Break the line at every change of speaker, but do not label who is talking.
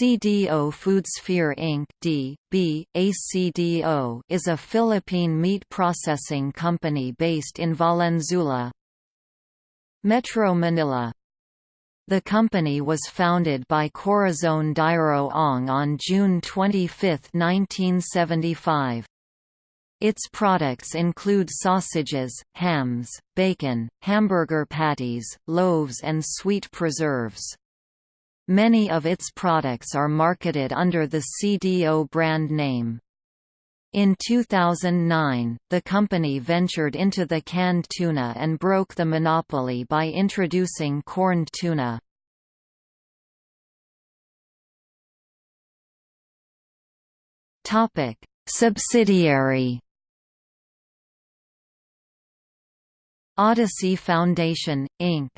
CDO Foodsphere Inc. D. B. ACDO is a Philippine meat processing company based in Valenzuela, Metro Manila. The company was founded by Corazon Dayro Ong on June 25, 1975. Its products include sausages, hams, bacon, hamburger patties, loaves and sweet preserves. Many of its products are marketed under the CDO brand name. In 2009, the company ventured into the canned tuna and broke the monopoly by introducing corned tuna. Subsidiary Odyssey Foundation, Inc.